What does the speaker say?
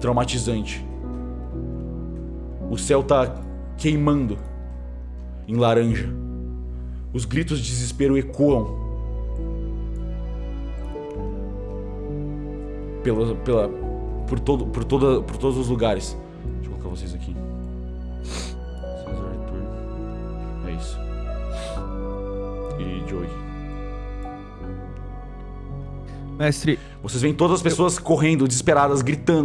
traumatizante. O céu tá queimando em laranja. Os gritos de desespero ecoam pela, pela, por, todo, por, toda, por todos os lugares. Deixa eu colocar vocês aqui. É isso. E Joey. Mestre, Vocês veem todas as pessoas correndo, desesperadas, gritando.